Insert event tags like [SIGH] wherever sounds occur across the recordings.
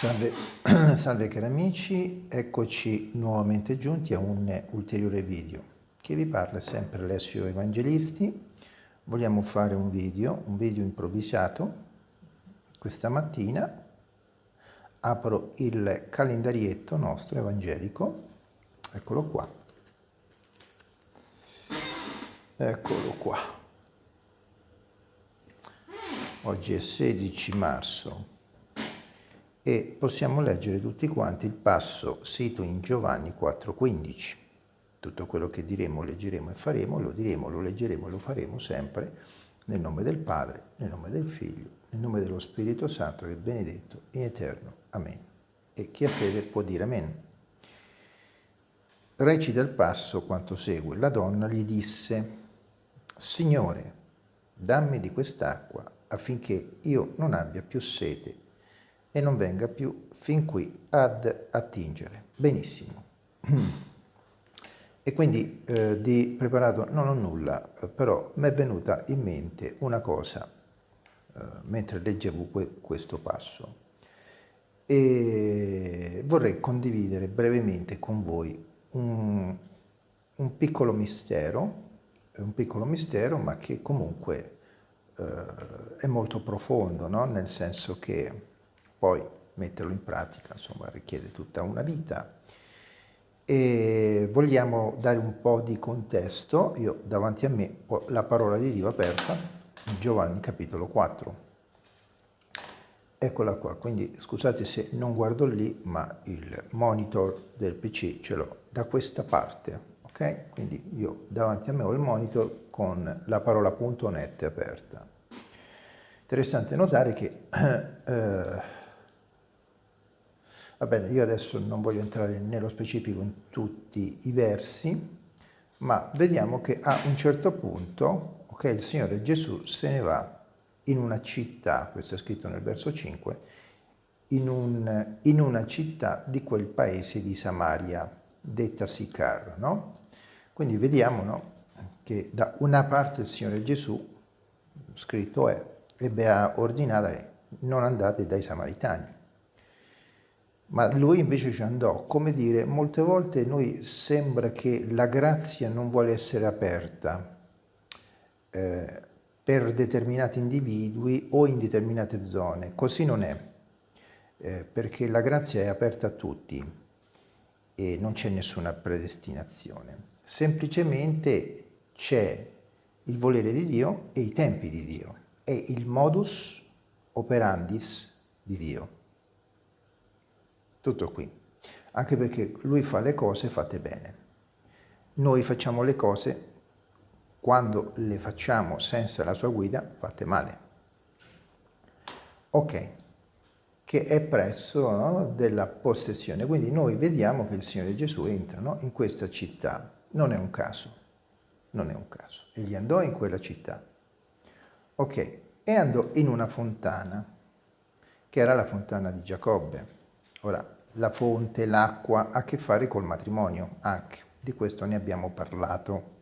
Salve, [CLEARS THROAT] salve cari amici, eccoci nuovamente giunti a un ulteriore video. Chi vi parla sempre Alessio Evangelisti. Vogliamo fare un video, un video improvvisato. Questa mattina apro il calendarietto nostro evangelico, eccolo qua. Eccolo qua. Oggi è 16 marzo e possiamo leggere tutti quanti il passo sito in Giovanni 4,15. Tutto quello che diremo, leggeremo e faremo, lo diremo, lo leggeremo e lo faremo sempre nel nome del Padre, nel nome del Figlio, nel nome dello Spirito Santo che è benedetto in eterno. Amen. E chi ha fede può dire Amen. Recita il passo quanto segue. La donna gli disse, Signore, dammi di quest'acqua affinché io non abbia più sete e non venga più fin qui ad attingere. Benissimo. E quindi eh, di preparato non ho nulla, eh, però mi è venuta in mente una cosa eh, mentre leggevo que questo passo e vorrei condividere brevemente con voi un, un piccolo mistero, un piccolo mistero ma che comunque eh, è molto profondo, no? nel senso che poi metterlo in pratica insomma richiede tutta una vita e vogliamo dare un po' di contesto, io davanti a me ho la parola di Dio aperta, Giovanni capitolo 4. Eccola qua, quindi scusate se non guardo lì, ma il monitor del PC ce l'ho da questa parte, ok? Quindi io davanti a me ho il monitor con la parola .net aperta. Interessante notare che [CLEARS THROAT] eh, Va bene, io adesso non voglio entrare nello specifico in tutti i versi, ma vediamo che a un certo punto, ok, il Signore Gesù se ne va in una città, questo è scritto nel verso 5, in, un, in una città di quel paese di Samaria, detta Sicar, no? Quindi vediamo no, che da una parte il Signore Gesù, scritto è, ebbe a ordinare non andate dai Samaritani, ma lui invece ci andò. Come dire, molte volte noi sembra che la grazia non vuole essere aperta eh, per determinati individui o in determinate zone. Così non è, eh, perché la grazia è aperta a tutti e non c'è nessuna predestinazione. Semplicemente c'è il volere di Dio e i tempi di Dio, è il modus operandis di Dio. Tutto qui. Anche perché lui fa le cose fatte bene. Noi facciamo le cose quando le facciamo senza la sua guida fatte male. Ok, che è presso no, della possessione. Quindi noi vediamo che il Signore Gesù entra no, in questa città. Non è un caso, non è un caso. Egli andò in quella città. Ok, e andò in una fontana, che era la fontana di Giacobbe. Ora, la fonte, l'acqua, ha a che fare col matrimonio anche, di questo ne abbiamo parlato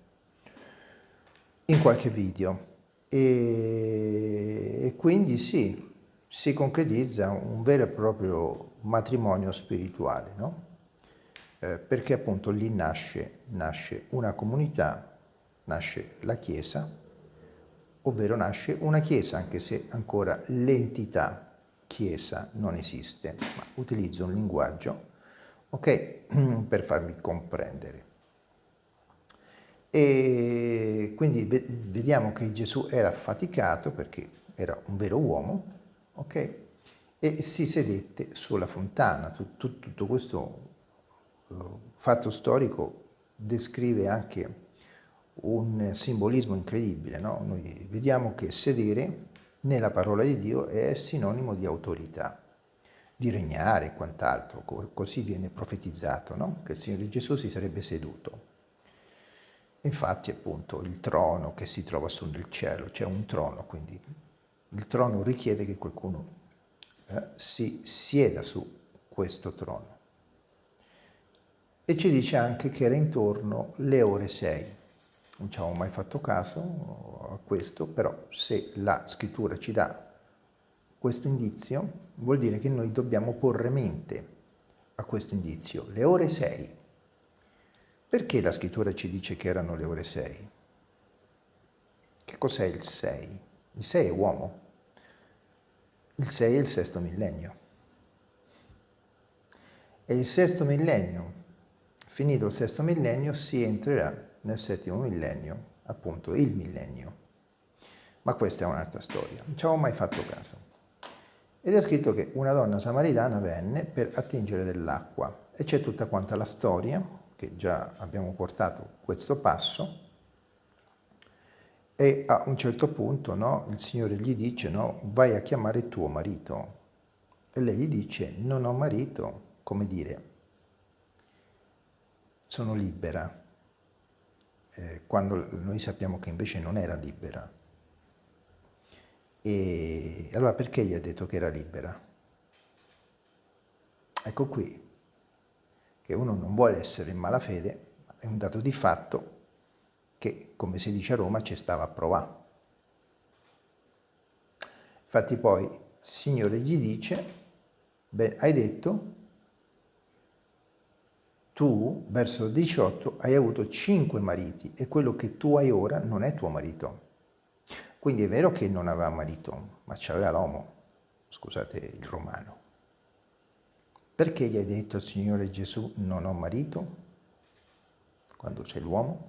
in qualche video. E, e quindi sì, si concretizza un vero e proprio matrimonio spirituale, no? Eh, perché appunto lì nasce, nasce una comunità, nasce la Chiesa, ovvero nasce una Chiesa, anche se ancora l'entità chiesa non esiste, ma utilizzo un linguaggio ok, [CLEARS THROAT] per farmi comprendere. E quindi vediamo che Gesù era affaticato perché era un vero uomo, ok? E si sedette sulla fontana. Tutto, tutto questo uh, fatto storico descrive anche un simbolismo incredibile, no? Noi vediamo che sedere nella parola di Dio è sinonimo di autorità, di regnare e quant'altro, così viene profetizzato, no? che il Signore Gesù si sarebbe seduto. Infatti appunto il trono che si trova su nel cielo, c'è un trono, quindi il trono richiede che qualcuno eh, si sieda su questo trono. E ci dice anche che era intorno le ore 6 non ci avevo mai fatto caso a questo, però se la scrittura ci dà questo indizio vuol dire che noi dobbiamo porre mente a questo indizio, le ore 6. Perché la scrittura ci dice che erano le ore 6? Che cos'è il 6? Il 6 è uomo, il 6 è il sesto millennio. E il sesto millennio, finito il sesto millennio, si entrerà nel settimo millennio, appunto il millennio. Ma questa è un'altra storia, non ci avevo mai fatto caso. Ed è scritto che una donna samaritana venne per attingere dell'acqua e c'è tutta quanta la storia, che già abbiamo portato questo passo, e a un certo punto no, il Signore gli dice no, vai a chiamare tuo marito. E lei gli dice non ho marito, come dire, sono libera, eh, quando noi sappiamo che invece non era libera. E allora perché gli ha detto che era libera? Ecco qui, che uno non vuole essere in malafede, è un dato di fatto che, come si dice a Roma, ci stava a provare. Infatti poi il Signore gli dice, beh, hai detto, tu, verso 18, hai avuto cinque mariti e quello che tu hai ora non è tuo marito. Quindi è vero che non aveva marito, ma c'aveva l'uomo, scusate il romano. Perché gli hai detto al Signore Gesù non ho marito? Quando c'è l'uomo?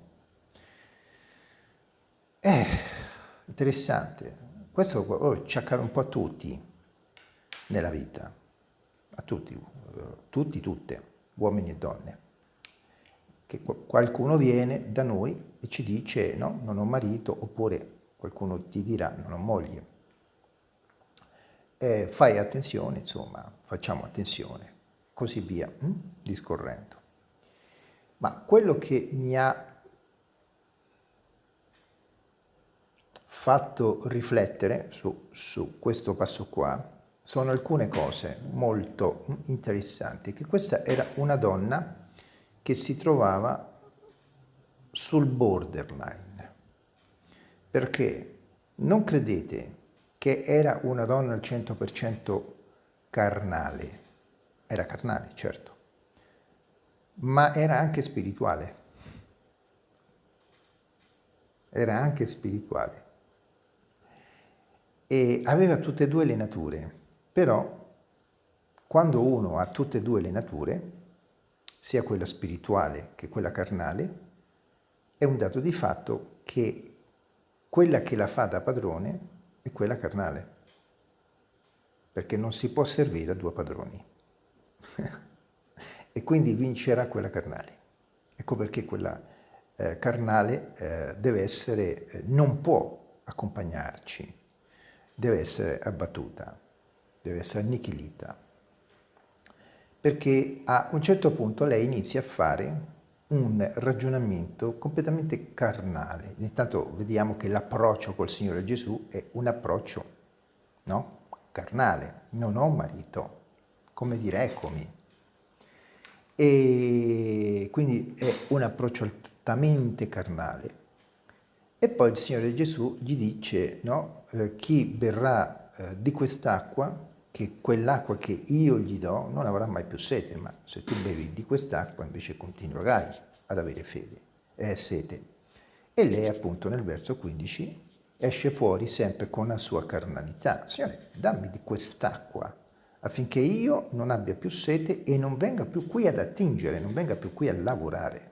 Eh, interessante. Questo oh, ci accade un po' a tutti nella vita, a tutti, eh, tutti, tutte, uomini e donne. Che qualcuno viene da noi e ci dice no, non ho marito, oppure qualcuno ti dirà non ho moglie. Eh, fai attenzione, insomma, facciamo attenzione, così via, hm? discorrendo. Ma quello che mi ha fatto riflettere su, su questo passo qua sono alcune cose molto interessanti, che questa era una donna che si trovava sul borderline, perché non credete che era una donna al 100% carnale, era carnale certo, ma era anche spirituale, era anche spirituale. E aveva tutte e due le nature, però quando uno ha tutte e due le nature, sia quella spirituale che quella carnale, è un dato di fatto che quella che la fa da padrone è quella carnale, perché non si può servire a due padroni. [LAUGHS] e quindi vincerà quella carnale. Ecco perché quella eh, carnale eh, deve essere, eh, non può accompagnarci, deve essere abbattuta, deve essere annichilita, perché a un certo punto lei inizia a fare un ragionamento completamente carnale. Intanto vediamo che l'approccio col Signore Gesù è un approccio no? carnale, non ho marito, come dire eccomi. E quindi è un approccio altamente carnale. E poi il Signore Gesù gli dice, no, eh, chi berrà eh, di quest'acqua, che quell'acqua che io gli do non avrà mai più sete, ma se tu bevi di quest'acqua invece continuerai ad avere fede, eh, sete. E lei appunto nel verso 15 esce fuori sempre con la sua carnalità. Signore, dammi di quest'acqua affinché io non abbia più sete e non venga più qui ad attingere, non venga più qui a lavorare.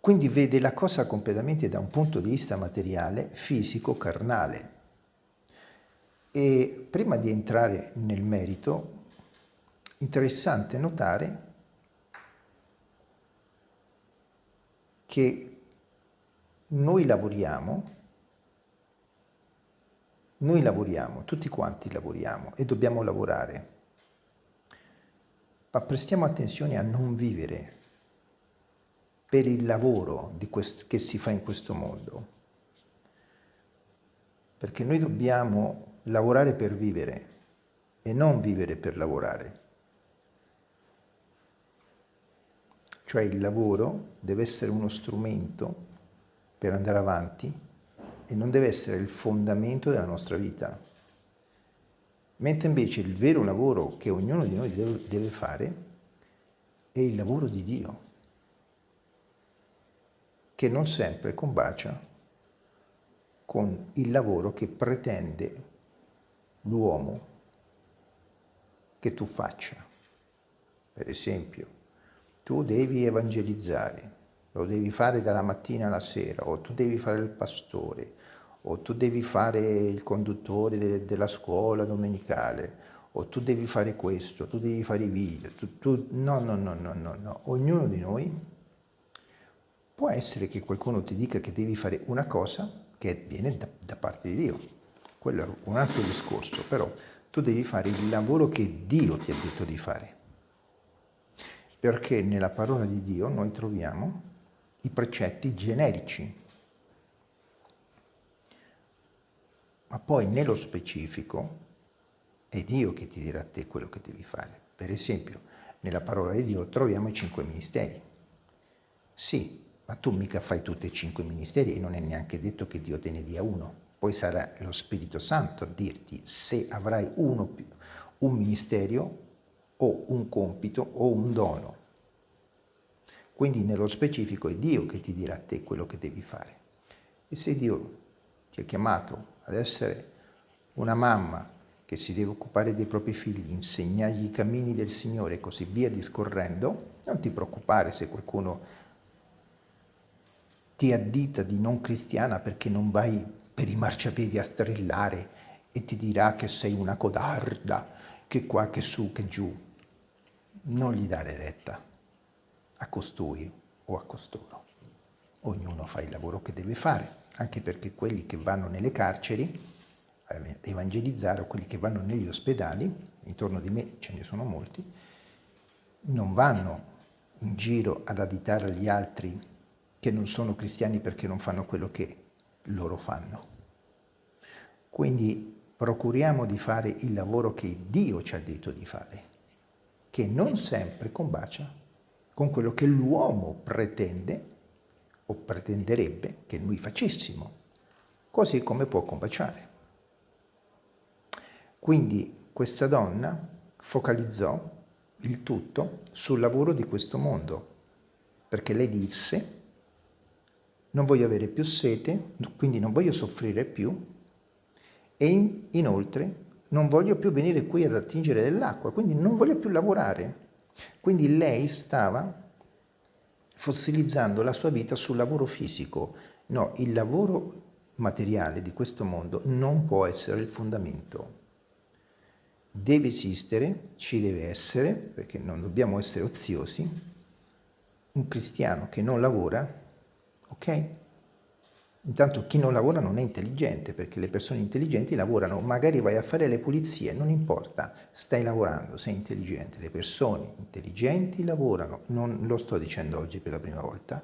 Quindi vede la cosa completamente da un punto di vista materiale, fisico, carnale. E prima di entrare nel merito, interessante notare che noi lavoriamo, noi lavoriamo, tutti quanti lavoriamo e dobbiamo lavorare, ma prestiamo attenzione a non vivere per il lavoro che si fa in questo mondo. Perché noi dobbiamo lavorare per vivere e non vivere per lavorare. Cioè il lavoro deve essere uno strumento per andare avanti e non deve essere il fondamento della nostra vita. Mentre invece il vero lavoro che ognuno di noi deve, fare è il lavoro di Dio, che non sempre combacia con il lavoro che pretende l'uomo che tu faccia. Per esempio, tu devi evangelizzare, lo devi fare dalla mattina alla sera, o tu devi fare il pastore, o tu devi fare il conduttore de della scuola domenicale, o tu devi fare questo, tu devi fare i video, tu, tu... No, no, no, no, no, no. Ognuno di noi può essere che qualcuno ti dica che devi fare una cosa che viene da, da parte di Dio. Quello è un altro discorso, però tu devi fare il lavoro che Dio ti ha detto di fare. Perché nella parola di Dio noi troviamo i precetti generici, ma poi nello specifico è Dio che ti dirà a te quello che devi fare. Per esempio, nella parola di Dio troviamo i cinque ministeri. Sì, ma tu mica fai tutti e cinque i ministeri e non è neanche detto che Dio te ne dia uno poi sarà lo Spirito Santo a dirti se avrai uno un ministero o un compito o un dono. Quindi nello specifico è Dio che ti dirà a te quello che devi fare. E se Dio ti ha chiamato ad essere una mamma che si deve occupare dei propri figli, insegnargli i cammini del Signore e così via discorrendo, non ti preoccupare se qualcuno ti addita di non cristiana perché non vai per i marciapiedi a strillare e ti dirà che sei una codarda, che qua, che su, che giù. Non gli dare retta a costui o a costoro. Ognuno fa il lavoro che deve fare, anche perché quelli che vanno nelle carceri a evangelizzare o quelli che vanno negli ospedali, intorno di me ce ne sono molti, non vanno in giro ad additare agli altri che non sono cristiani perché non fanno quello che loro fanno. Quindi procuriamo di fare il lavoro che Dio ci ha detto di fare, che non sempre combacia con quello che l'uomo pretende o pretenderebbe che noi facessimo, così come può combaciare. Quindi questa donna focalizzò il tutto sul lavoro di questo mondo, perché lei disse non voglio avere più sete, quindi non voglio soffrire più e in, inoltre non voglio più venire qui ad attingere dell'acqua, quindi non voglio più lavorare. Quindi lei stava fossilizzando la sua vita sul lavoro fisico. No, il lavoro materiale di questo mondo non può essere il fondamento. Deve esistere, ci deve essere, perché non dobbiamo essere oziosi, un cristiano che non lavora ok? Intanto chi non lavora non è intelligente, perché le persone intelligenti lavorano, magari vai a fare le pulizie, non importa, stai lavorando, sei intelligente. Le persone intelligenti lavorano, non lo sto dicendo oggi per la prima volta,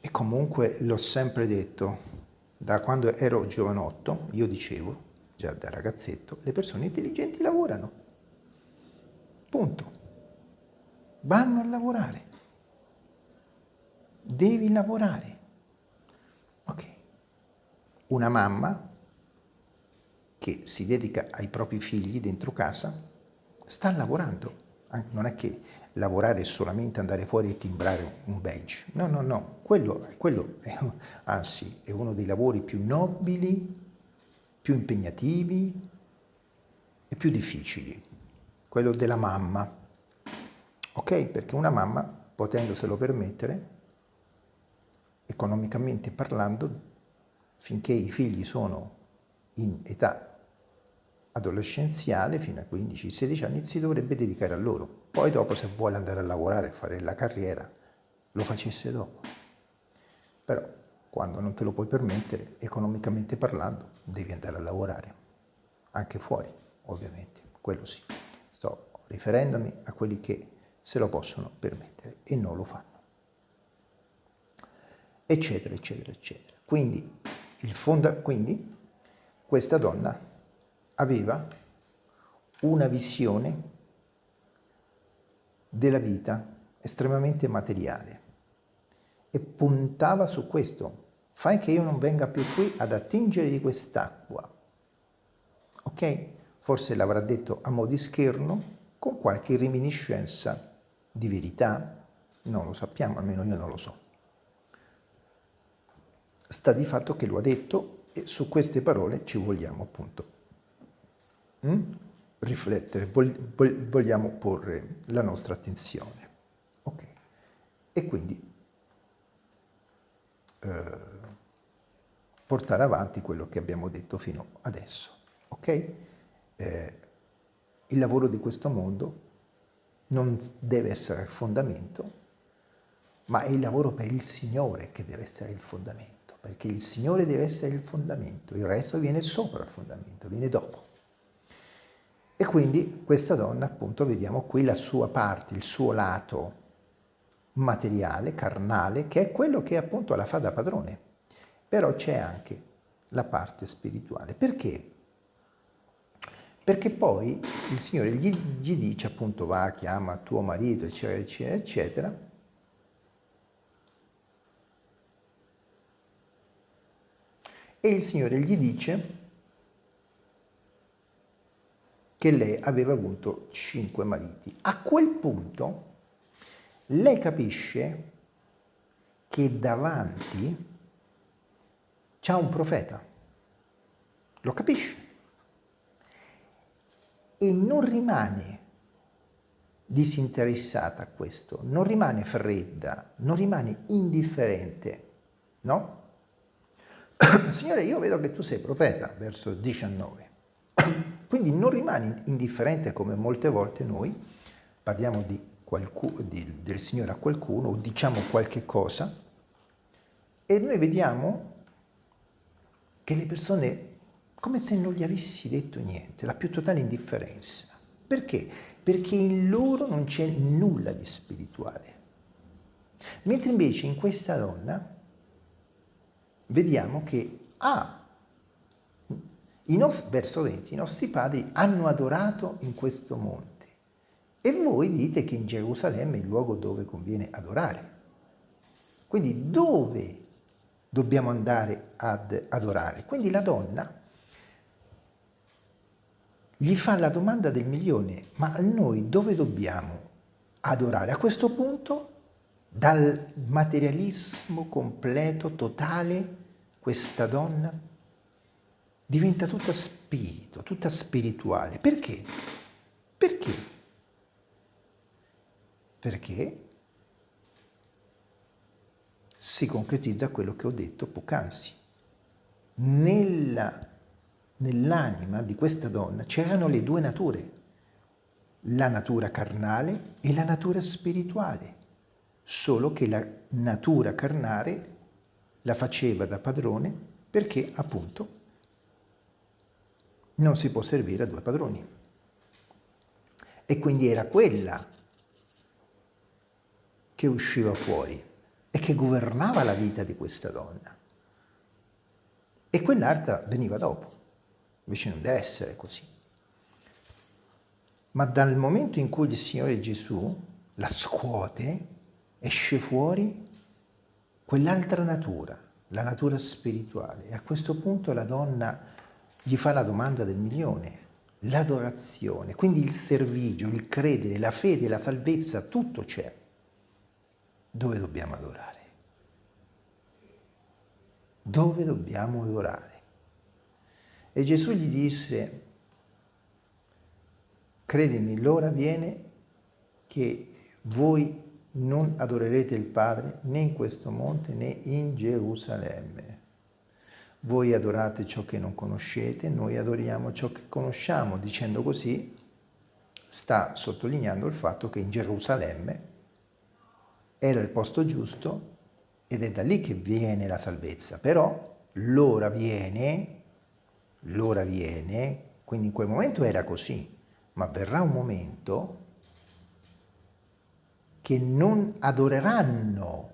e comunque l'ho sempre detto, da quando ero giovanotto, io dicevo, già da ragazzetto, le persone intelligenti lavorano. Punto. Vanno a lavorare devi lavorare. Una mamma che si dedica ai propri figli dentro casa sta lavorando. Non è che lavorare è solamente andare fuori e timbrare un badge. No, no, no. Quello, quello è, anzi, è uno dei lavori più nobili, più impegnativi e più difficili. Quello della mamma. Ok? Perché una mamma, potendoselo permettere, economicamente parlando, finché i figli sono in età adolescenziale, fino a 15-16 anni, si dovrebbe dedicare a loro. Poi dopo, se vuole andare a lavorare e fare la carriera, lo facesse dopo. Però, quando non te lo puoi permettere, economicamente parlando, devi andare a lavorare. Anche fuori, ovviamente, quello sì. Sto riferendomi a quelli che se lo possono permettere e non lo fanno eccetera, eccetera, eccetera. Quindi, fonda, quindi questa donna aveva una visione della vita estremamente materiale e puntava su questo, fai che io non venga più qui ad attingere di quest'acqua. Ok? Forse l'avrà detto a mo' di scherno, con qualche reminiscenza di verità, non lo sappiamo, almeno io non lo so. Sta di fatto che lo ha detto e su queste parole ci vogliamo appunto mm? riflettere, vogliamo porre la nostra attenzione. Ok? E quindi eh, portare avanti quello che abbiamo detto fino adesso. Ok? Eh, il lavoro di questo mondo non deve essere il fondamento, ma è il lavoro per il Signore che deve essere il fondamento, perché il Signore deve essere il fondamento, il resto viene sopra il fondamento, viene dopo. E quindi questa donna, appunto, vediamo qui la sua parte, il suo lato materiale, carnale, che è quello che appunto la fa da padrone. Però c'è anche la parte spirituale. Perché? Perché poi il Signore gli, gli dice appunto va, chiama tuo marito, eccetera, eccetera, eccetera, e il Signore gli dice che lei aveva avuto cinque mariti. A quel punto lei capisce che davanti c'è un profeta, lo capisce e non rimane disinteressata a questo, non rimane fredda, non rimane indifferente, no? [COUGHS] Signore, io vedo che tu sei profeta, verso 19. [COUGHS] Quindi non rimani indifferente come molte volte noi parliamo di qualcuno, di, del Signore a qualcuno o diciamo qualche cosa e noi vediamo che le persone come se non gli avessi detto niente, la più totale indifferenza. Perché? Perché in loro non c'è nulla di spirituale. Mentre invece in questa donna vediamo che ah, verso 20, i nostri padri hanno adorato in questo monte e voi dite che in Gerusalemme è il luogo dove conviene adorare. Quindi dove dobbiamo andare ad adorare? Quindi la donna gli fa la domanda del milione, ma noi dove dobbiamo adorare? A questo punto, dal materialismo completo, totale, questa donna diventa tutta spirito, tutta spirituale. Perché? Perché? perché si concretizza quello che ho detto poc'anzi. Nell'anima di questa donna c'erano le due nature, la natura carnale e la natura spirituale, solo che la natura carnale la faceva da padrone perché appunto non si può servire a due padroni. E quindi era quella che usciva fuori e che governava la vita di questa donna. E quell'altra veniva dopo, invece non deve essere così. Ma dal momento in cui il Signore Gesù la scuote, esce fuori quell'altra natura, la natura spirituale. E a questo punto la donna gli fa la domanda del milione, l'adorazione, quindi il servigio, il credere, la fede, la salvezza, tutto c'è dove dobbiamo adorare? Dove dobbiamo adorare? E Gesù gli disse, credimi, l'ora viene che voi non adorerete il Padre né in questo monte né in Gerusalemme. Voi adorate ciò che non conoscete, noi adoriamo ciò che conosciamo. Dicendo così, sta sottolineando il fatto che in Gerusalemme era il posto giusto ed è da lì che viene la salvezza. Però l'ora viene, l'ora viene, quindi in quel momento era così, ma verrà un momento che non adoreranno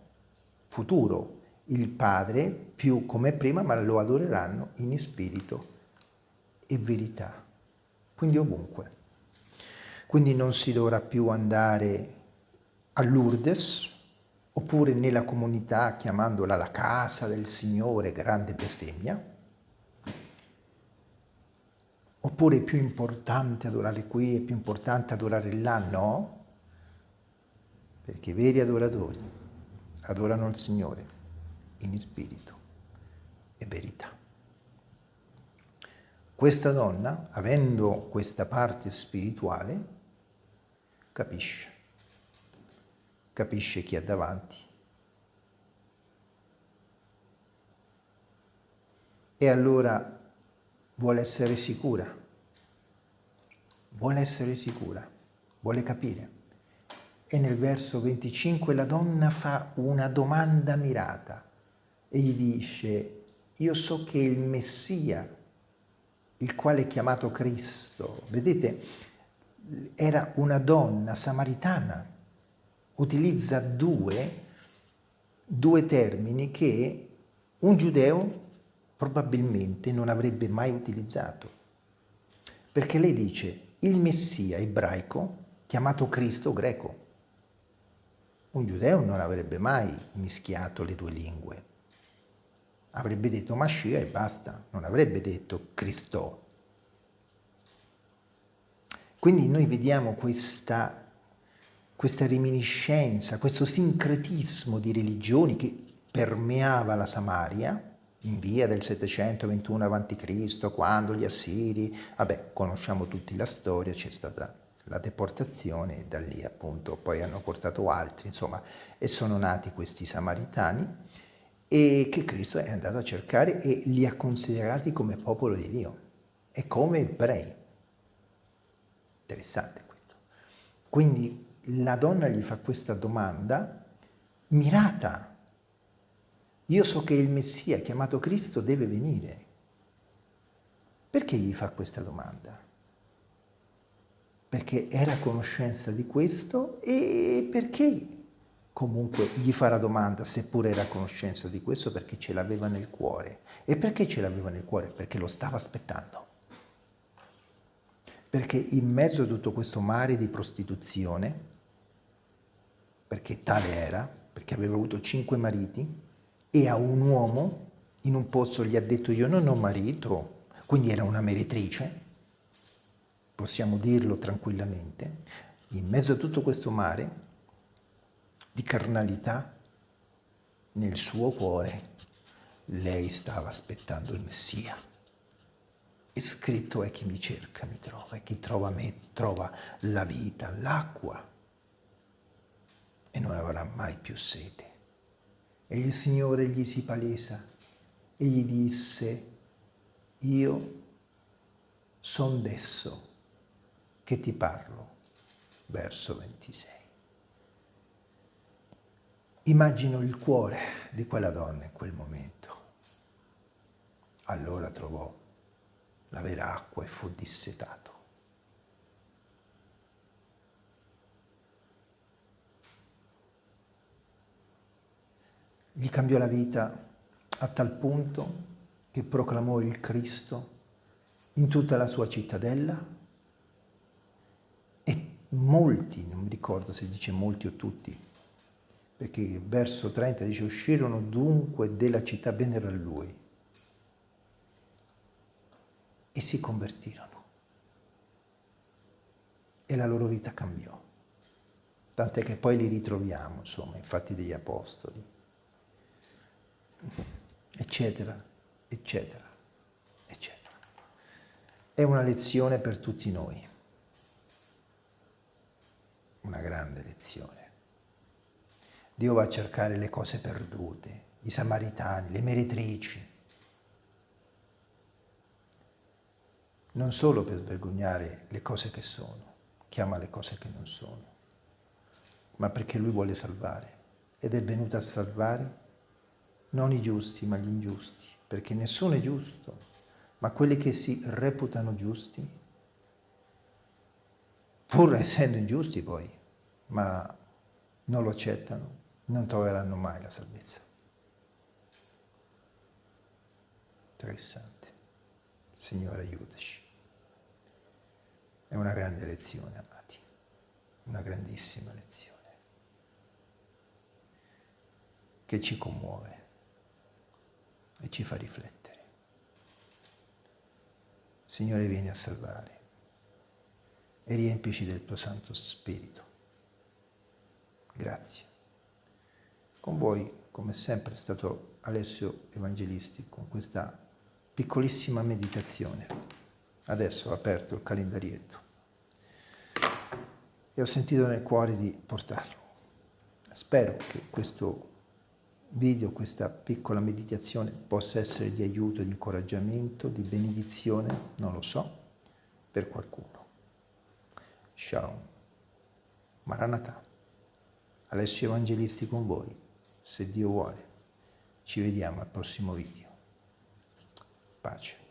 futuro il Padre più come prima, ma lo adoreranno in spirito e verità. Quindi ovunque. Quindi non si dovrà più andare a Lourdes, oppure nella comunità chiamandola la casa del Signore, grande bestemmia, oppure è più importante adorare qui, è più importante adorare là, no, perché i veri adoratori adorano il Signore in spirito e verità. Questa donna, avendo questa parte spirituale, capisce capisce chi ha davanti. E allora vuole essere sicura, vuole essere sicura, vuole capire. E nel verso 25 la donna fa una domanda mirata e gli dice, io so che il Messia, il quale è chiamato Cristo, vedete, era una donna samaritana, utilizza due, due termini che un giudeo probabilmente non avrebbe mai utilizzato. Perché lei dice il Messia ebraico chiamato Cristo greco. Un giudeo non avrebbe mai mischiato le due lingue. Avrebbe detto Mascia e basta, non avrebbe detto Cristo. Quindi noi vediamo questa questa reminiscenza, questo sincretismo di religioni che permeava la Samaria in via del 721 a.C., quando gli Assiri, vabbè, conosciamo tutti la storia, c'è stata la deportazione da lì appunto poi hanno portato altri, insomma, e sono nati questi Samaritani e che Cristo è andato a cercare e li ha considerati come popolo di Dio e come ebrei. Interessante questo. Quindi la donna gli fa questa domanda mirata. Io so che il Messia chiamato Cristo deve venire. Perché gli fa questa domanda? Perché era a conoscenza di questo e perché comunque gli fa la domanda, seppure era a conoscenza di questo, perché ce l'aveva nel cuore. E perché ce l'aveva nel cuore? Perché lo stava aspettando. Perché in mezzo a tutto questo mare di prostituzione, perché tale era, perché aveva avuto cinque mariti, e a un uomo in un posto gli ha detto io non ho marito, quindi era una meretrice, possiamo dirlo tranquillamente, in mezzo a tutto questo mare di carnalità, nel suo cuore lei stava aspettando il Messia. E scritto è chi mi cerca mi trova, e chi trova me trova la vita, l'acqua e non avrà mai più sete. E il Signore gli si palesa e gli disse, io son desso che ti parlo. Verso 26. Immagino il cuore di quella donna in quel momento. Allora trovò la vera acqua e fu dissetato. Gli cambiò la vita a tal punto che proclamò il Cristo in tutta la sua cittadella molti, non mi ricordo se dice molti o tutti, perché verso 30 dice uscirono dunque della città, vennero a lui e si convertirono e la loro vita cambiò. Tant'è che poi li ritroviamo, insomma, infatti degli apostoli eccetera, eccetera, eccetera. È una lezione per tutti noi, una grande lezione. Dio va a cercare le cose perdute, i samaritani, le meretrici, non solo per svergognare le cose che sono, chiama le cose che non sono, ma perché Lui vuole salvare ed è venuto a salvare non i giusti ma gli ingiusti, perché nessuno è giusto, ma quelli che si reputano giusti, pur essendo ingiusti poi, ma non lo accettano, non troveranno mai la salvezza. Interessante. Signore, aiutaci. È una grande lezione, amati, una grandissima lezione. che ci commuove e ci fa riflettere. Signore, vieni a salvare e riempici del tuo Santo Spirito. Grazie. Con voi, come sempre, è stato Alessio Evangelisti con questa piccolissima meditazione. Adesso ho aperto il calendarietto e ho sentito nel cuore di portarlo. Spero che questo video, questa piccola meditazione possa essere di aiuto, di incoraggiamento, di benedizione, non lo so, per qualcuno. Shalom. Maranatha. Alessio Evangelisti con voi, se Dio vuole. Ci vediamo al prossimo video. Pace.